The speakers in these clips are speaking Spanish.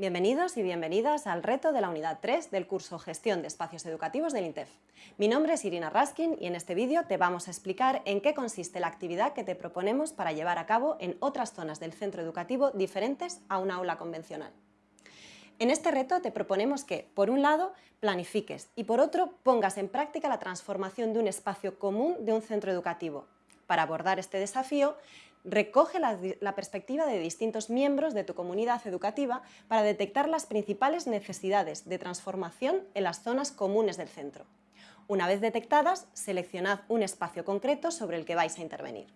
Bienvenidos y bienvenidas al reto de la unidad 3 del curso Gestión de Espacios Educativos del INTEF. Mi nombre es Irina Raskin y en este vídeo te vamos a explicar en qué consiste la actividad que te proponemos para llevar a cabo en otras zonas del centro educativo diferentes a un aula convencional. En este reto te proponemos que, por un lado, planifiques y por otro, pongas en práctica la transformación de un espacio común de un centro educativo. Para abordar este desafío, recoge la, perspectiva de distintos miembros de tu comunidad educativa para detectar las principales necesidades de transformación en las zonas comunes del centro. Una vez detectadas, seleccionad un espacio concreto sobre el que vais a intervenir.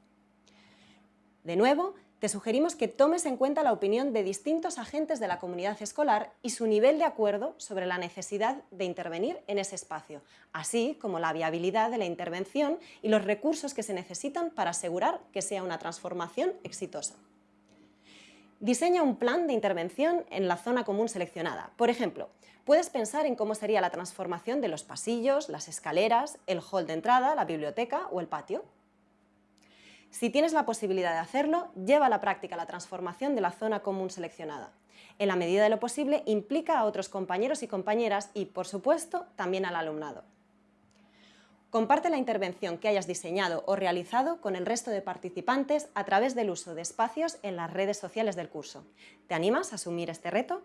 De nuevo, te sugerimos que tomes en cuenta la opinión de distintos agentes de la comunidad escolar y su nivel de acuerdo sobre la necesidad de intervenir en ese espacio, así como la viabilidad de la intervención y los recursos que se necesitan para asegurar que sea una transformación exitosa. Diseña un plan de intervención en la zona común seleccionada. Por ejemplo, puedes pensar en cómo sería la transformación de los pasillos, las escaleras, el hall de entrada, la biblioteca o el patio. Si tienes la posibilidad de hacerlo, lleva a la práctica la transformación de la zona común seleccionada. En la medida de lo posible, implica a otros compañeros y compañeras y, por supuesto, también al alumnado. Comparte la intervención que hayas diseñado o realizado con el resto de participantes a través del uso de espacios en las redes sociales del curso. ¿Te animas a asumir este reto?